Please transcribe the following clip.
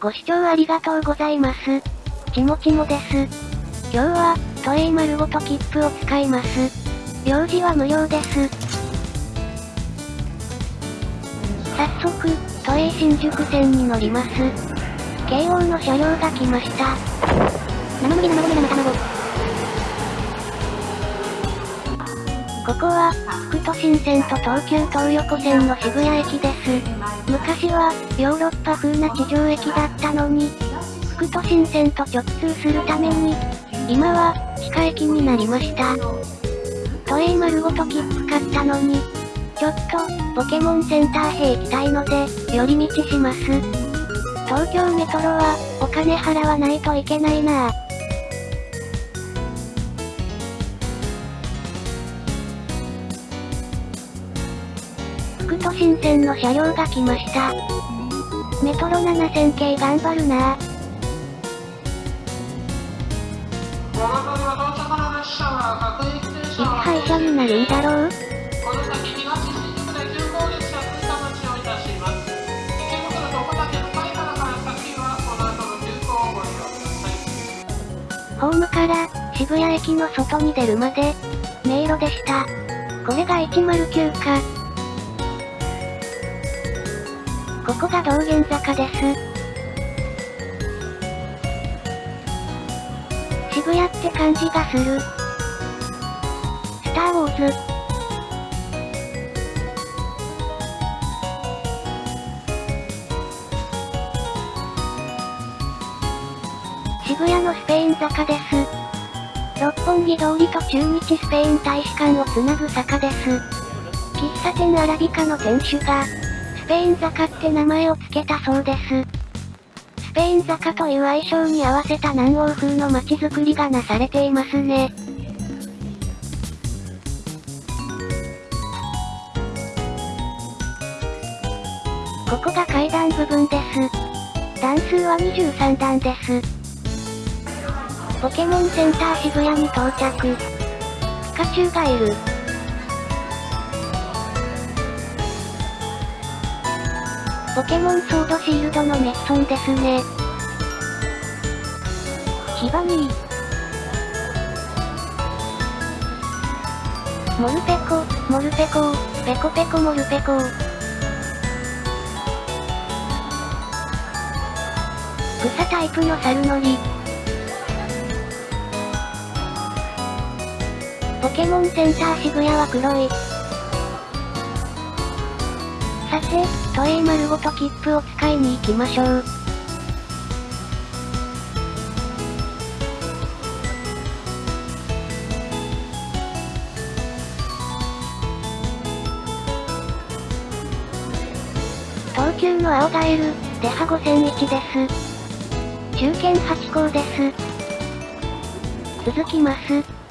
ご視聴ありがとうございます。ちもちもです。今日は、都営丸ごと切符を使います。用事は無料です。早速、都営新宿線に乗ります。京王の車両が来ました。生麦生ここは、副都心線と東急東横線の渋谷駅です。昔は、ヨーロッパ風な地上駅だったのに、副都心線と直通するために、今は、地下駅になりました。都営丸ごと切符買ったのに、ちょっと、ポケモンセンターへ行きたいので、寄り道します。東京メトロは、お金払わないといけないなぁ。副都心線の車両が来ました。メトロ7000系頑張るなぁ。いつ廃車になるんだろう？ホームから渋谷駅の外に出るまで迷路でした。これが109か。ここが道玄坂です。渋谷って感じがする。スターウォーズ。渋谷のスペイン坂です。六本木通りと中日スペイン大使館をつなぐ坂です。喫茶店アラビカの店主が、スペイン坂って名前を付けたそうです。スペイン坂という愛称に合わせた南欧風の街づくりがなされていますね。ここが階段部分です。段数は23段です。ポケモンセンター渋谷に到着。ピカチュウがいる。ポケモンソードシールドのメッソンですね。ヒバニー。モルペコ、モルペコ、ペコペコモルペコー。草タイプの猿乗り。ポケモンセンター渋谷は黒い。さて、都営丸ごと切符を使いに行きましょう。東急の青ガエル、デハ5001です。中堅8校です。続きます。